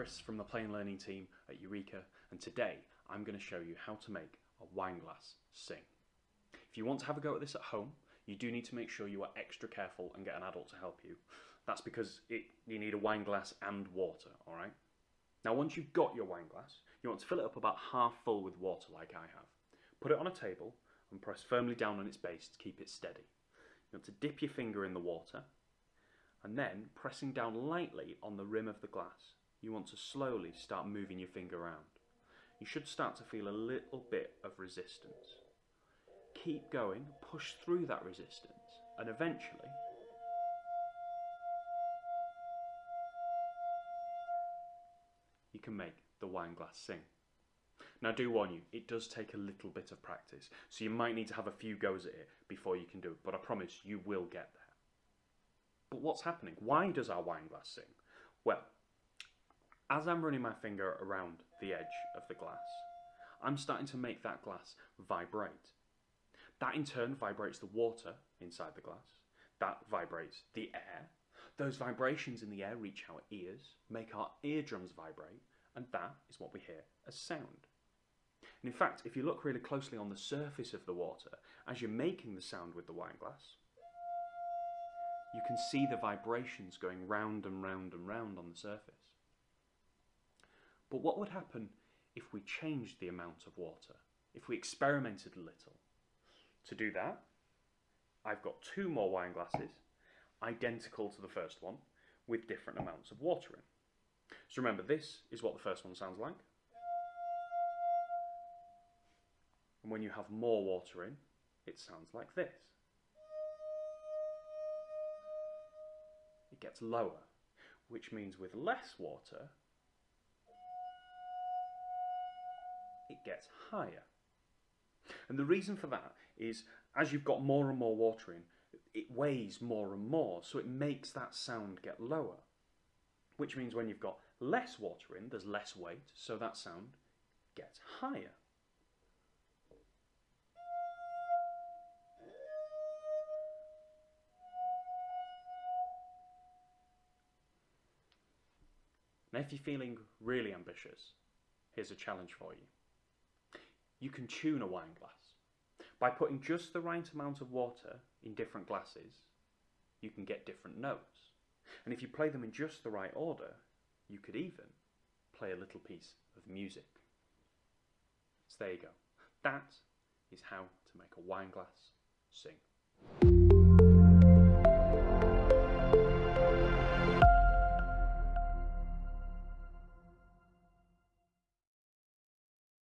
Chris from the Play and Learning team at Eureka and today I'm going to show you how to make a wine glass sing. If you want to have a go at this at home, you do need to make sure you are extra careful and get an adult to help you. That's because it, you need a wine glass and water, alright? Now once you've got your wine glass, you want to fill it up about half full with water like I have. Put it on a table and press firmly down on its base to keep it steady. You want to dip your finger in the water and then pressing down lightly on the rim of the glass, you want to slowly start moving your finger around. You should start to feel a little bit of resistance. Keep going, push through that resistance, and eventually you can make the wine glass sing. Now, I do warn you, it does take a little bit of practice, so you might need to have a few goes at it before you can do it, but I promise you will get there. But what's happening? Why does our wine glass sing? Well, as I'm running my finger around the edge of the glass, I'm starting to make that glass vibrate. That in turn vibrates the water inside the glass. That vibrates the air. Those vibrations in the air reach our ears, make our eardrums vibrate, and that is what we hear as sound. And in fact, if you look really closely on the surface of the water, as you're making the sound with the wine glass, you can see the vibrations going round and round and round on the surface. But what would happen if we changed the amount of water, if we experimented a little? To do that, I've got two more wine glasses, identical to the first one, with different amounts of water in. So remember, this is what the first one sounds like. And when you have more water in, it sounds like this. It gets lower, which means with less water, it gets higher. And the reason for that is as you've got more and more water in, it weighs more and more, so it makes that sound get lower. Which means when you've got less water in, there's less weight, so that sound gets higher. Now if you're feeling really ambitious, here's a challenge for you. You can tune a wine glass. By putting just the right amount of water in different glasses, you can get different notes. And if you play them in just the right order, you could even play a little piece of music. So there you go. That is how to make a wine glass sing.